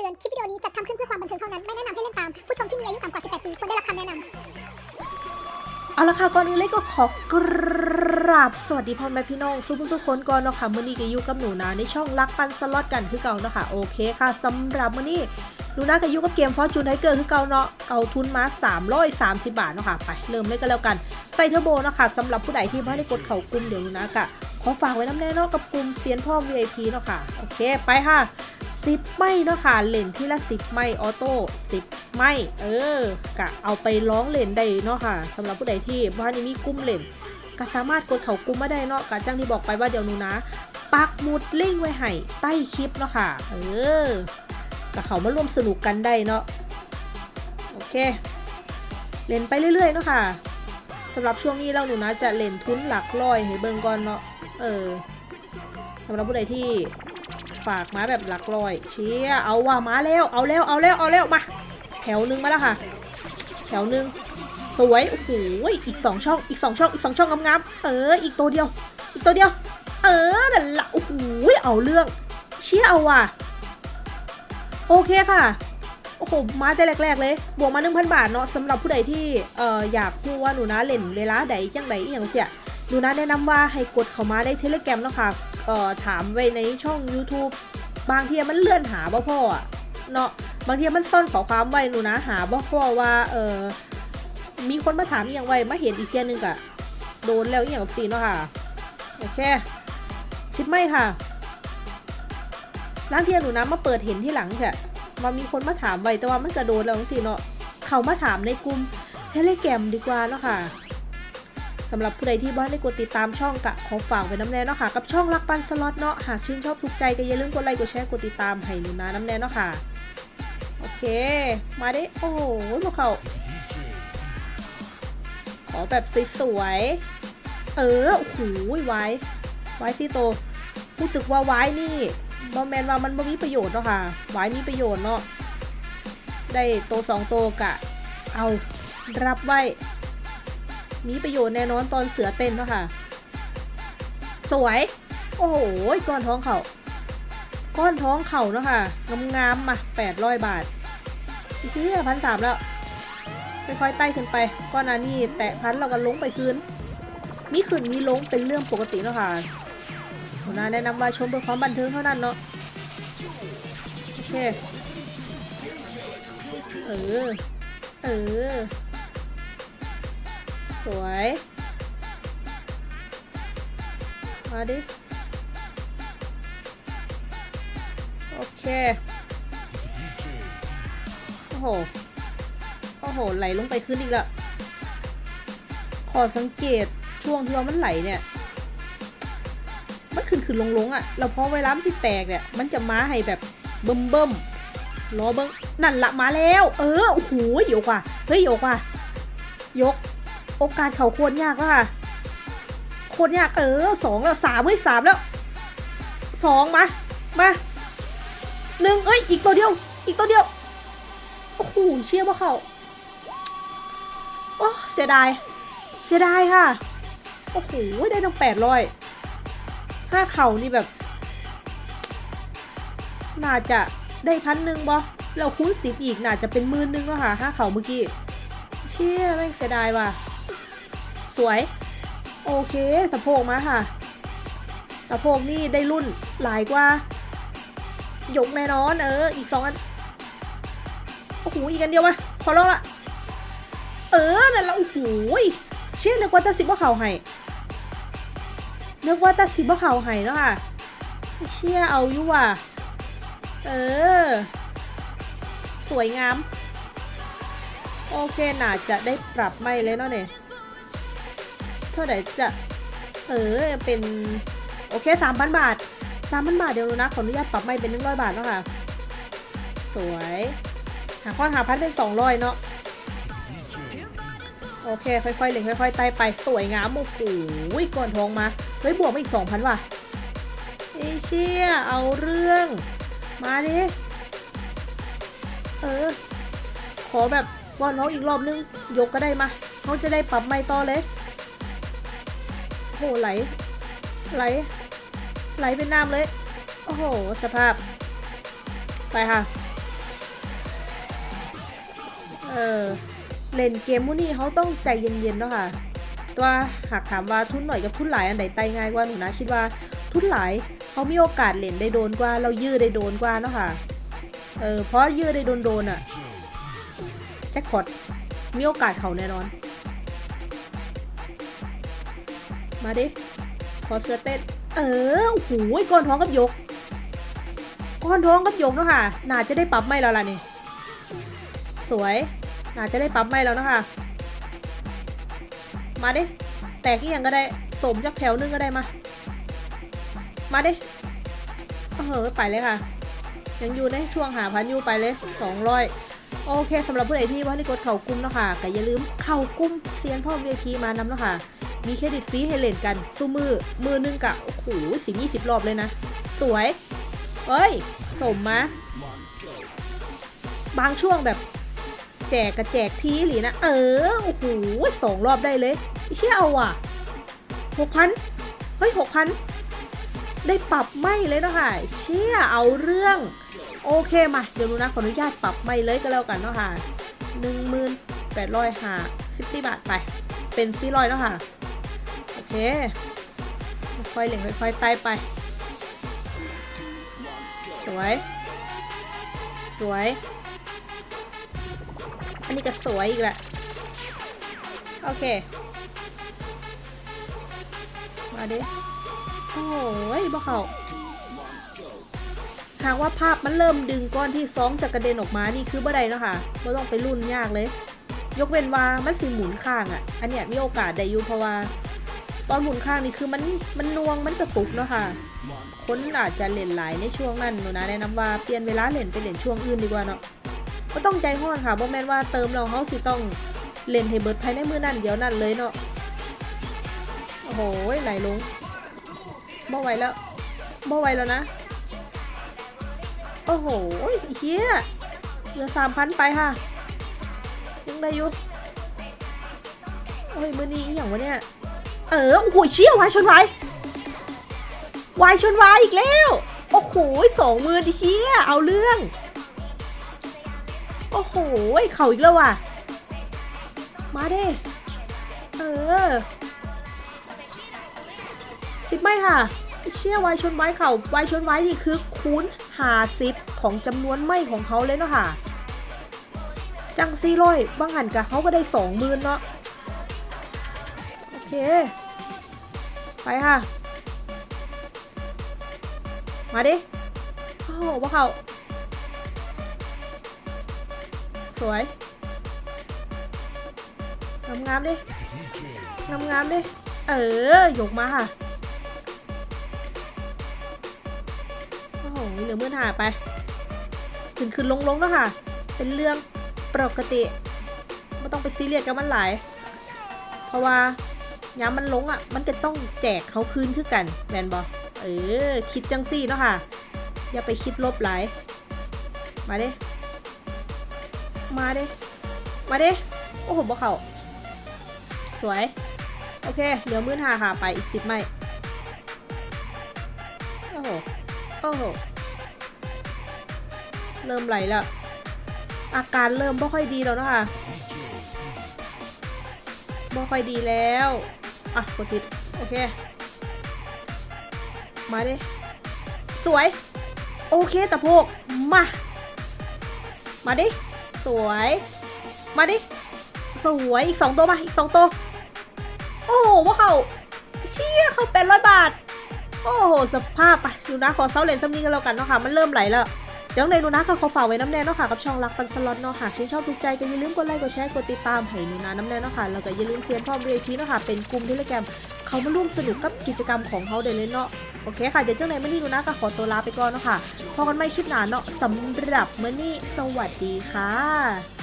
ตือน คลิปวิดีโอนี้จัดทำขึ้นเพื่อความบันเทิงเท่านั้น ไม่แนะนำให้เล่นตาม ผู้ชมที่มีอายุต่ำกว่า 18 ปีควรได้รับคำแนะนำเอาละค่ะก่อนอื่นเลยก็ขอกราบสวัสดีพ่อแม่พี่น้องทุกทุกคนก่อนเนาะค่ะมื้อนี้ก็อยู่กับหนูนาในช่องรักปันสล็อตกันคือเก่าเนาะค่ะโอเคค่ะสำหรับมื้อนี้หนูนาก็อยู่กับเกม Fortune Tiger คือเก่าเนาะเอาทุนมา330 บาทเนาะค่ะไปเริ่มเลยก็แล้วกันใส่เทอร์โบเนาะค่ะสำหรับผู้ใดที่ไม่ได้กดเข่ากลุ่มเดี๋ยวหนูนากะขอฝากไว้นำแน่เนาะกับกลุ่มเซียนพ่อ VIP เนาะค่ะโอเคไปค่ะ สิบไม่เนาะค่ะเลนที่ละสิบไม่ออโต้สิบไม่เออกะเอาไปร้องเลนได้เนาะค่ะสำหรับผู้ใดที่บ้านนี้มีกุ้มเลนก็สามารถกดเขากุ้มมาได้เนาะกะจังที่บอกไปว่าเดี๋ยวนูนะปักหมุดลิงไว้ให้ใต้คลิปเนาะค่ะเออกะเขามาร่วมสนุกกันได้เนาะโอเคเล่นไปเรื่อยๆเนาะค่ะสำหรับช่วงนี้เราหนูนะจะเล่นทุนหลักร้อยให้เบิ่งก่อนเนาะเออสำหรับผู้ใดที่ ฝากมาแบบหลักร้อย เชี่ยเอาว่ามาแล้วเอาแล้วเอาแล้วเอาแล้วมา แถวหนึ่งมาแล้วค่ะ แถวหนึ่งสวยโอ้โหอีกสองช่องอีกสองช่องอีกสองช่องงามๆเออ อีกตัวเดียว อีกตัวเดียว เออนั่นละโอ้โหเอาเรื่อง เชี่ยเอาว่ะ โอเคค่ะโอ้โห มาแต่แรก ๆ เลย บวกมา 1,000 บาทเนาะสำหรับผู้ใดที่เอ่ออยากรู้ว่าหนูนะเล่นเวลาใดจังใดอีหยังเสียหนูนะแนะนำว่าให้กดเข้ามาในเทเลแกรมเนาะค่ะ เอ่อถามไว้ในช่อง YouTube บางทีมันเลื่อนหาบ่พ่ออะเนาะบางทีมันซ่อนขอความไว้หนูนะหาบ่พ่อว่าเออมีคนมาถามอย่างไว้มาเห็นอีกเทียนึงกะโดนแล้วอย่างกับซีเนาะค่ะโอเคทิปไม่ค่ะล้างเทียนหนูนะมาเปิดเห็นที่หลังแค่มามีคนมาถามไว้แต่ว่ามันจะโดนแล้วจังซีเนาะเขามาถามในกลุ่มเทเลแกรมดีกว่าเนาะค่ะ สำหรับผู้ใดที่บ้านได้กดติดตามช่องกะขอฝากไว้น้ำแน่เนาะค่ะ กับช่องรักปันสล็อตเนาะหากชื่นชอบถูกใจก็อย่าลืมกดไลค์กดแชร์กดติดตามให้หนูนาน้ำแน่เนาะค่ะ โอเค มาได้โอ้โหพวกเขาขอแบบสวยๆเออโอ้โหไว้ไว้สิโตรู้สึกว่าไว้นี่บอมแมนว่ามันบ่มีประโยชน์เนาะค่ะไว้มีประโยชน์เนาะได้โตสองโตกะ เอารับไว้ มีประโยชน์แน่นอนตอนเสือเต้นเนาะค่ะ สวย โอ้โหก้อนท้องเขาก้อนท้องเข่าเนาะค่ะงามๆมาแปดร้อยบาทอีกทีพันสามแล้วค่อยๆไต่ขึ้นไปก้อนอันนี้แตะพันเราก็ลงไปคืนมีขึ้นมีลงเป็นเรื่องปกติเนาะค่ะหัวหน้าแนะนำว่าชมเพื่อความบันเทิงเท่านั้นเนาะโอเคเออ เออ สวย มาดิ โอเค โอ้โห โอ้โห ไหลลงไปขึ้นอีกล้วขอสังเกตช่วงที่ว่ามันไหลเนี่ยมันขึ้นขึ้นลงลงอะ่ะแล้วพอเวลามันที่แตกเนี่ย มันจะมาให้แบบเบิ่มเบิ่มรอเบิ้งนั่นละมาแล้ว เออโอ้โหยกว่ะเฮ้ยยกว่ะยก โอกาสเขาโคตรยากแล้วค่ะโคตรยากเออสองแล้วสามเฮ้ยสามแล้วสองมา มาหนึ่งเอ้ย อีกตัวเดียว อีกตัวเดียว โอ้โหเชี่ยว่เขาโอ้เสียดาย เสียดายค่ะ โอ้โห ได้ตั้งแปดร้อยห้าเข่านี่แบบ น่าจะได้พันหนึ่งบ่เราคูณสิบอีก น่าจะเป็นหมื่นหนึงแล้วค่ะห้าเข่าเมื่อกี้ เชี่ยแม่งเสียดายว่ะ สวย โอเคสะโพกมาค่ะ สะโพกนี่ได้รุ่นหลายกว่า ยกแน่นอนเออ อีกสองอัน โอ้โห อีกอันเดียวมาขอลองละ เออ นั่นละโอ้โหเชื่อนึกว่าตาสิบว่าเขาให้นึกว่าตาสิบว่าเขาให้แล้วค่ะ เชี่ยเอาอยู่ว่ะ เออ สวยงาม โอเค น่าจะได้ปรับไม่เลยเนาะเนี่ย เท่าไหร่จะเออเป็นโอเคสามพันบาทสามพันบาทเดี๋ยวนะขออนุญาตปรับไม่เป็นหนึ่งร้อยบาทแล้วค่ะ สวยหาข้อหาพันเป็นสองร้อยเนาะโอเค ค่อยๆเล็งค่อยๆไต่ไปสวยงามโอ้โหก่อนทองมาเฮ้ยบวกมาอีกสองพันว่ะไอเชี่ยเอาเรื่อง มาดิเออ ขอแบบบอน้องอีกรอบนึง ยกก็ได้มาเขาจะได้ปรับไม่ต่อเลย โอ้โหไหล ไหล ไหลเป็นน้ำเลย โอ้โห สภาพ ไปค่ะ เออ เล่นเกมพวกนี้เขาต้องใจเย็นๆเนาะค่ะ ตัวหากถามว่าทุนหน่อยกับทุนหลายอันไหนไตง่ายกว่าหนูนะคิดว่าทุนหลายเขามีโอกาสเล่นได้โดนกว่า เรายื้อได้โดนกว่าเนาะค่ะ เออ เพราะยื้อได้โดนโดนอะแจ็คพอตมีโอกาสเขาแน่นอน มาดิ ขอเสื้อเต้น เออโอ้โหก้อนท้องกับยก ก้อนท้องกับยกเนาะค่ะน่าจะได้ปรับไม่แล้วล่ะนี่ สวย น่าจะได้ปรับไม่แล้วเนาะค่ะมาดิ แตกอีกอย่างก็ได้ สมจากแถวนึงก็ได้มา มาดิเออไปเลยค่ะ ยังอยู่ในช่วงหาพันยูไปเลยสองร้อยโอเคสำหรับผู้ใดที่ว่าที่กดเข่ากุ้มเนาะค่ะก็อย่าลืมเข่ากุ้มเซียนพ่อเวทีมานำเนาะค่ะ มีเครดิตฟรีให้เล่นกันสู้มือ มือหนึงกะโอ้โหสิบยี่สิบรอบเลยนะ สวยเฮ้ย สมมาบางช่วงแบบ แจกกับแจกทีหรือนะ เออ โอ้โหสองรอบได้เลยเชี่ยเอาอะหกพันเฮ้ยหกพันได้ปรับไม่เลยเนาะค่ะเชี่ยเอาเรื่อง โอเคมา เดี๋ยวนูนะขออนุญาตปรับไม่เลยก็แล้วกันเนาะค่ะหนึ่งหมื่นแปดร้อยห้าสิบบาทไป เป็นสี่ร้อยเนาะค่ะ เคค่อยเหล่งค่อยๆไต่ไป สวย สวย อันนี้ก็สวยอีกแหละ โอเค มาดิ โอ้ยบ่เขาหากว่าภาพมันเริ่มดึงก้อนที่ซองจะกกระเด็นออกมา นี่คือบ่ได้เนาะค่ะไม่ต้องไปรุ่นยากเลย ยกเว้นว่ามันสิหมุนข้างอะ่ะ อันเนี้ยมีโอกาสได้อยู่เพราะว่า ตอนหมุนข้างนี่คือมันมันนวงมันกระตุกเนาะค่ะ คนอาจจะเล่นหลายในช่วงนั้นหนูนะแนะนำว่าเปลี่ยนเวลาเล่นไปเล่นช่วงอื่นดีกว่าเนาะก็ต้องใจห้อนค่ะบ่แม่นว่าเติมเราเขาสิต้องเล่นให้เบิร์ดภายในมือนั่นเดี๋ยวนั่นเลยเนาะโอ้โหไหลลงบ่ไหวแล้วบ่ไหวแล้วนะโอ้โหเฮียเหลือสามพันไปค่ะยังได้อยู่โอ้ยมือนี้อหย่างวะเนี่ย เออโอ้โหเชี่ยวายชนวายวายชนวายอีกแล้ว โอ้โหสองมือดิเชี่ยเอาเรื่อง โอ้โหเข่าอีกแล้วว่ะ มาเด้เออสิบไม่ค่ะเชี่ยวายชนวายเข่าวายชนวายนี่คือคูณหาสิบของจำนวนไม่ของเขาเลยเนาะค่ะ จังซี่ร้อยบางหันกะเขาก็ได้สองหมื่นเนาะโอเค ไปค่ะ มาดิ โอ้โหว่าเขาสวย งามงามๆดิ งามงามๆดิ เออ ยกมาค่ะ โอ้โหเหลือมื่นหาไป ขึ้นขึ้นลงลงๆแล้วค่ะ เป็นเรื่องปกติไม่ต้องไปซีเรียสกับมันหลาย เพราะว่า ย้ำมันลงอะ มันจะต้องแจกเขาคืนคือกัน แมนบอเออ คิดจังซี่เนาะค่ะ อย่าไปคิดลบหลาย มาเด้ มาเด้ มาเด้ โอ้โหบ่เขาสวย โอเคเหลือมื่นหาค่ะไปอีกสิบไม่ โอ้โห โอ้โห เริ่มไหลแล้ว อาการเริ่มไม่ค่อยดีแล้วเนาะคะไม่ค่อยดีแล้ว อะกดติดโอเค มาดิ สวย โอเคตะโพก มา มาดิ สวย มาดิ สวย อีกสองตัวมา อีกสองตัว โอ้โหว่าเขาเชี่ยเขาเป็นร้อยบาท โอ้โห สภาพไปดูนะ ขอเซาเลนซัมนี้กันแล้วกันเนาะค่ะ มันเริ่มไหลแล้ว ยังในนูนะค่ะขอฝากไว้น้ำแน่เนาะค่ะกับช่องรักปันสล็อตเนาะค่ะชื่นชอบถูกใจก็อย่าลืมกดไลค์กดแชร์กดติดตามให้นูนาน้ำแน่เนาะค่ะแล้วก็อย่าลืมเซียนพร้อมเวทีเนาะค่ะเป็นกลุ่มเทเลแกมเขามาร่วมสนุกกับกิจกรรมของเขาเด้เลยเนาะโอเคค่ะเดี๋ยวเจ้าไหนมื่อนี้ดูนะก็ขอตัวลาไปก่อนเนาะค่ะพอกันไม่คลิปหนาเนาะสำหรับมื่อนี่สวัสดีค่ะ